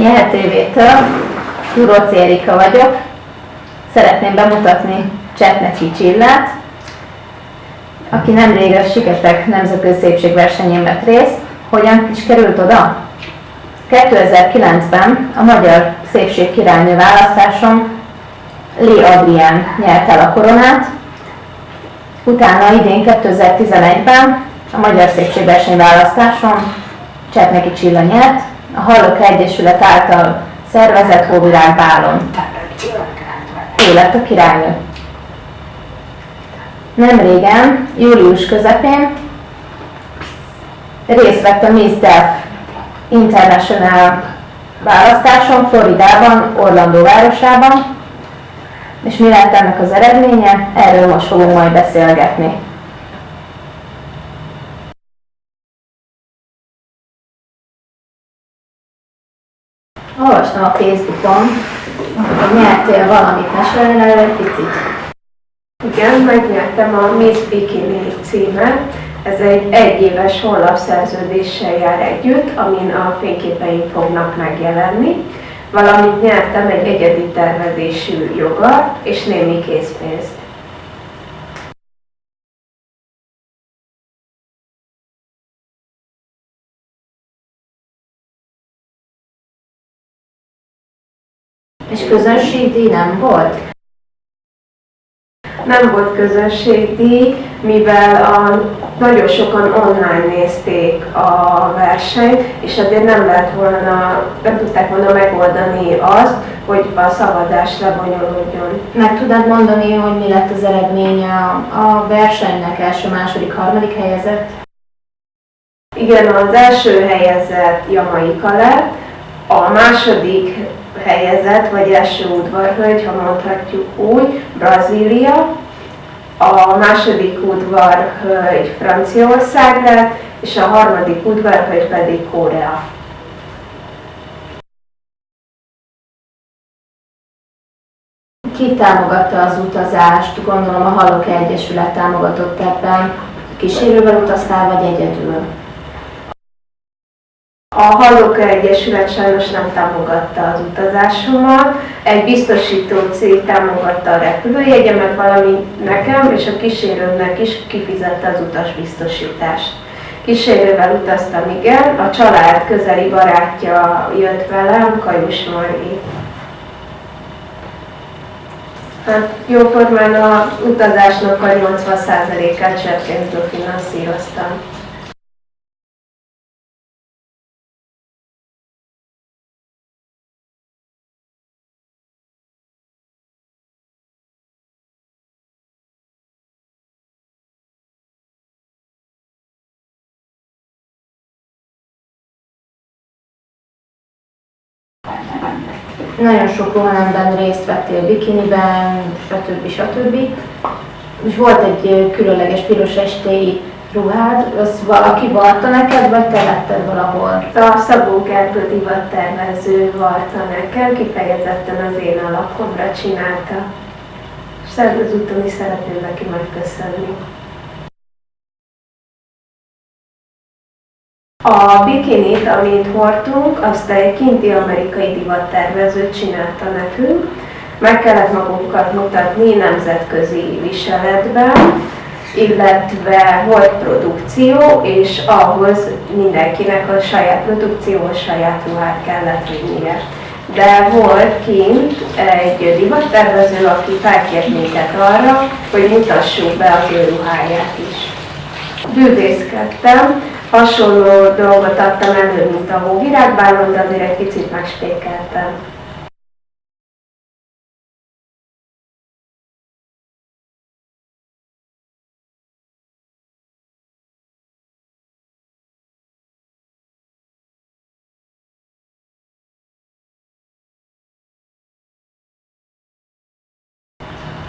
Nyert TV-től, Turoc Érika vagyok. Szeretném bemutatni Csetnecsi Csillát, aki nemrég a Siketek nemzetközi szépségversenyén vett részt. Hogyan is került oda? 2009-ben a Magyar Szépség Királynő választáson Lé Adrián nyert el a koronát, utána idén 2011-ben a Magyar Szépségverseny választáson Csetneki Csilla nyert, a Hallok Egyesület által szervezett Hóvirág bálon. Ő lett a királynő. Nem régen, július közepén részt vett a Miss Deaf International választáson Floridában, Orlando városában, és mi lett ennek az eredménye? Erről most fogunk majd beszélgetni. Olvastam a Facebookon, hogy nyertél valamit, mesélni erről egy picit. Igen, megnyertem a Miss Bikini címet. Ez egy egyéves honlapszerződéssel jár együtt, amin a fényképeim fognak megjelenni. Valamint nyertem egy egyedi tervezésű jogat és némi készpénzt. És közönségdíj nem volt? Nem volt közönségdíj, mivel a, nagyon sokan online nézték a versenyt, és azért nem lehet volna, nem tudták volna megoldani azt, hogy a szavazás lebonyolódjon. Meg tudnád mondani, hogy mi lett az eredménye a, a versenynek első, második, harmadik helyezett? Igen, az első helyezett Jamaika lett, a második helyezett, vagy első udvarhölgy, ha mondhatjuk úgy, Brazília, a második udvarhölgy Franciaország lett, és a harmadik udvarhölgy pedig Korea. Ki támogatta az utazást? Gondolom a Hallok Egyesület támogatott ebben. Kísérővel utaztál, vagy egyedül? A Hallóka Egyesület sajnos nem támogatta az utazásomat, egy biztosító cég támogatta a repülőjegyemet, valamint nekem és a kísérőmnek is kifizette az utasbiztosítást. Kísérővel utaztam, igen, a család közeli barátja jött velem, Kajus Margi. Hát jóformán a utazásnak a 80%-át cseppénzből finanszíroztam. Nagyon sok rohanemben részt vettél bikiniben, stb. stb. És volt egy különleges piros estéi ruhád, az valaki varta neked, vagy te letted valahol? A Szabó Gergő divattervező varta nekem, kifejezetten az én alakomra csinálta. És ezúton is szeretném neki megköszönni. A bikinit, amit hordtunk, azt egy kinti amerikai divattervező csinálta nekünk. Meg kellett magunkat mutatni nemzetközi viseletben, illetve volt produkció, és ahhoz mindenkinek a saját produkcióhoz saját ruhát kellett vinnie. De volt kint egy divattervező, aki felkért minket arra, hogy mutassuk be az ő ruháját is. Bűvészkedtem, hasonló dolgot adtam elő, mint a hóvirágbálon, de azért egy picit megspékeltem.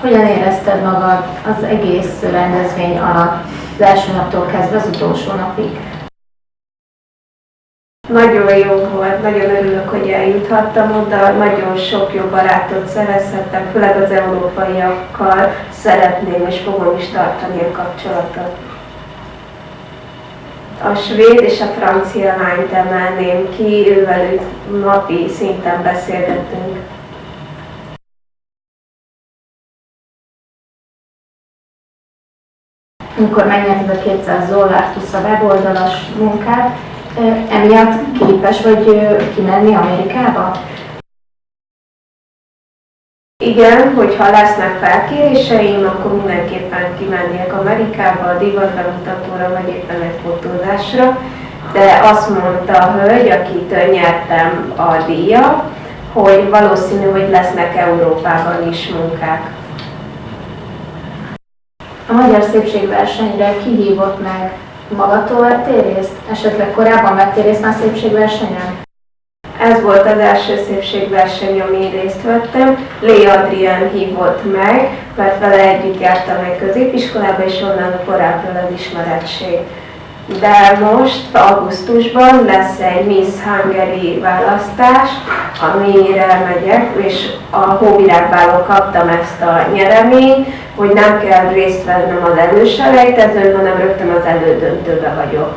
Hogyan érezted magad az egész rendezvény alatt, az első naptól kezdve az utolsó napig? Nagyon jó volt, nagyon örülök, hogy eljuthattam oda, nagyon sok jó barátot szerezhettem, főleg az európaiakkal szeretném és fogom is tartani a kapcsolatot. A svéd és a francia lányt emelném ki, ővelük napi szinten beszélgetünk. Amikor megnyerted a 200 dollárt plusz a weboldalas munkát, emiatt képes vagy kimenni Amerikába? Igen, hogyha lesznek felkéréseim, akkor mindenképpen kimennék Amerikába, a divatbemutatóra, vagy éppen egy fotózásra. De azt mondta a hölgy, akitől nyertem a díjat, hogy valószínű, hogy lesznek Európában is munkák. A Magyar Szépségversenyre kihívott meg magatól vettél részt? Esetleg korábban vettél részt már szépségversenyen? Ez volt az első szépségverseny, amin részt vettem. Lé Adrián hívott meg, mert vele együtt jártam egy középiskolába, és onnan korábban az ismerettség. De most augusztusban lesz egy Miss Hungary választás, amire megyek, és a Hóvirágbálon kaptam ezt a nyereményt, hogy nem kell részt vennem az előselejtezőn, hanem rögtön az elődöntőbe vagyok.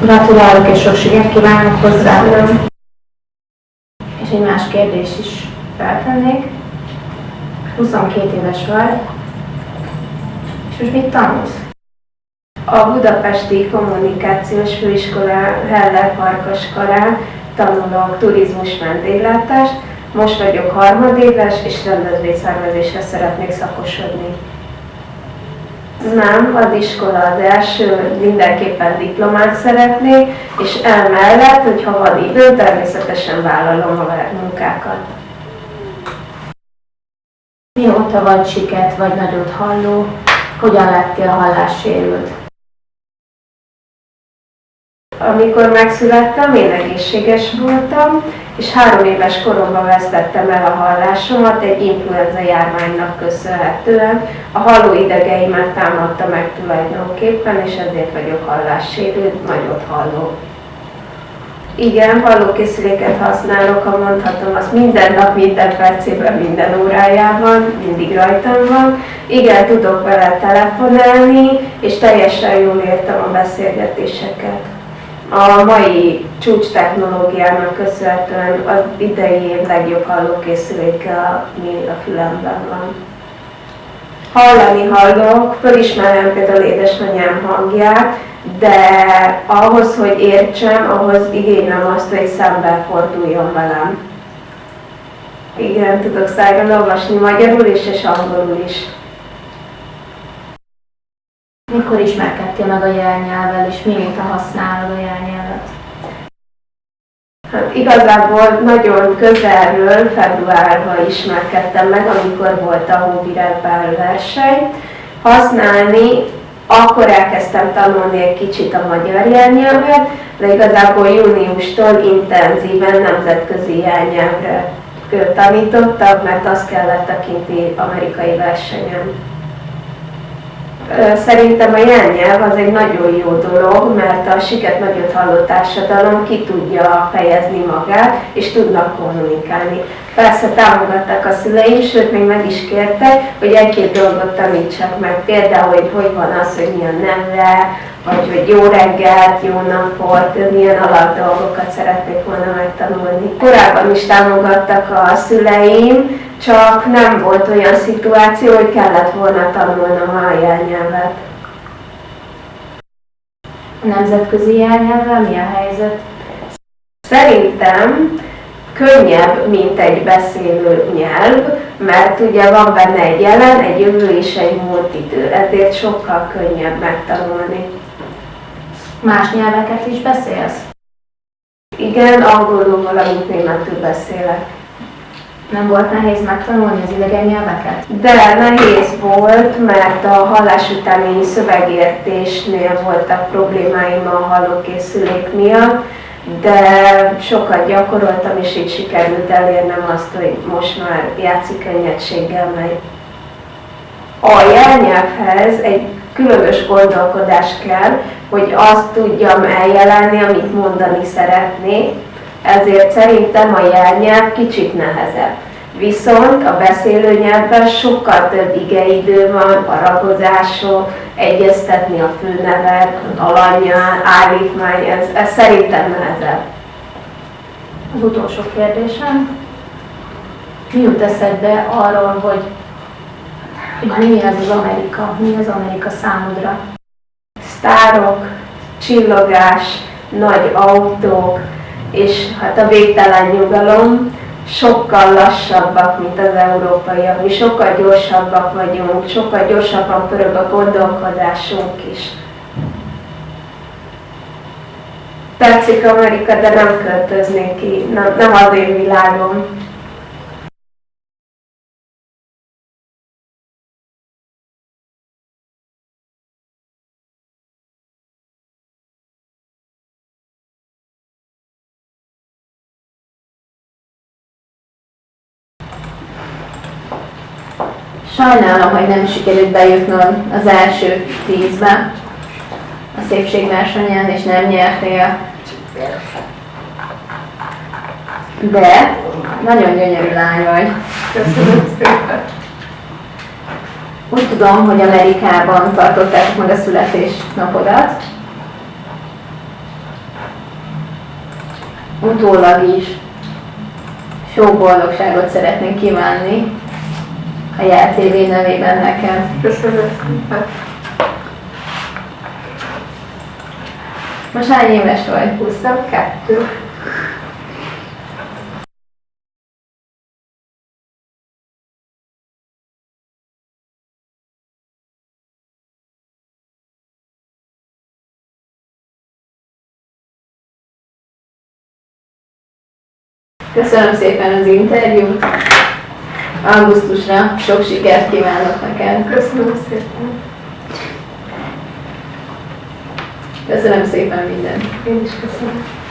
Gratulálok és sok sikert kívánok hozzá. És egy más kérdés is feltennék. 22 éves vagy, és most mit tanulsz? A Budapesti Kommunikációs Főiskola Heller Parkaskarán tanulok turizmus vendéglátást, most vagyok harmadéves, és rendezvényszervezésre szeretnék szakosodni. Nem, az iskola az első, mindenképpen diplomát szeretnék, és emellett, hogyha van idő, természetesen vállalom a munkákat. Mióta vagy siket, vagy nagyot halló, hogyan lettél hallássérült? Amikor megszülettem, én egészséges voltam, és három éves koromban vesztettem el a hallásomat egy influenza járványnak köszönhetően. A hallóidegeimet támadta meg tulajdonképpen, és ezért vagyok hallássérült, nagyot halló. Igen, hallókészüléket használok, ha mondhatom, az minden nap, minden percében, minden órájában, mindig rajtam van. Igen, tudok vele telefonálni, és teljesen jól értem a beszélgetéseket a mai csúcs technológiának köszönhetően az idei év legjobb hallókészüléke, ami a fülemben van. Hallani hallok, fölismerem például édesanyám hangját, de ahhoz, hogy értsem, ahhoz igénylem azt, hogy szembe forduljon velem. Igen, tudok szájban olvasni magyarul is és angolul is. Mikor ismerkedtél meg a jelnyelvvel, és mióta használod a jelnyelvet? Hát igazából nagyon közelről februárban ismerkedtem meg, amikor volt a Hóvirágbál verseny. Használni akkor elkezdtem tanulni egy kicsit a magyar jelnyelvet, de igazából júniustól intenzíven nemzetközi jelnyelvre tanítottam, mert azt kellett a kinti amerikai versenyen. Szerintem a jelnyelv az egy nagyon jó dolog, mert a siket nagyot halló társadalom ki tudja fejezni magát, és tudnak kommunikálni. Persze támogatták a szüleim, sőt még meg is kértek, hogy egy-két dolgot tanítsak meg. Például, hogy hogy van az, hogy milyen nemre, vagy hogy jó reggelt, jó napot, milyen alap dolgokat szeretnék volna megtanulni. Korábban is támogattak a szüleim, csak nem volt olyan szituáció, hogy kellett volna tanulnom a jelnyelvet. A nemzetközi jelnyelvvel mi a helyzet? Szerintem könnyebb, mint egy beszélő nyelv, mert ugye van benne egy jelen, egy jövő és egy múlt idő, ezért sokkal könnyebb megtanulni. Más nyelveket is beszélsz? Igen, angolul, valamint németül beszélek. Nem volt nehéz megtanulni az idegen nyelveket? De nehéz volt, mert a hallás utáni szövegértésnél voltak problémáim a hallókészülék miatt, de sokat gyakoroltam, és így sikerült elérnem azt, hogy most már játszik könnyedséggel megy. A jelnyelvhez egy különös gondolkodás kell, hogy azt tudjam eljelenni, amit mondani szeretnék, ezért szerintem a jelnyelv kicsit nehezebb. Viszont a beszélő nyelvben sokkal több igeidő van, aragozások, egyeztetni a főnevet, alanyjal, állítmány, ez, ez szerintem nehezebb. Az utolsó kérdésem. Mi jut eszedbe arról, hogy, hogy mi ez az Amerika, mi az Amerika számodra? Sztárok, csillogás, nagy autók, és hát a végtelen nyugalom, sokkal lassabbak, mint az európaiak. Mi sokkal gyorsabbak vagyunk, sokkal gyorsabban pörög a gondolkodásunk is. Tetszik Amerika, de nem költöznék ki, nem, nem az én világom. Sajnálom, hogy nem sikerült bejutnod az első tízbe a szépségversenyen, és nem nyertél. De nagyon gyönyörű lány vagy. Köszönöm szépen. Úgy tudom, hogy Amerikában tartották meg a születésnapodat. Utólag is sok boldogságot szeretnék kívánni a JTV nevében nekem. Köszönöm. Most hány éves vagy? 22. Köszönöm szépen az interjút. Augusztusra sok sikert kívánok neked. Köszönöm szépen. Köszönöm szépen mindent. Én is köszönöm.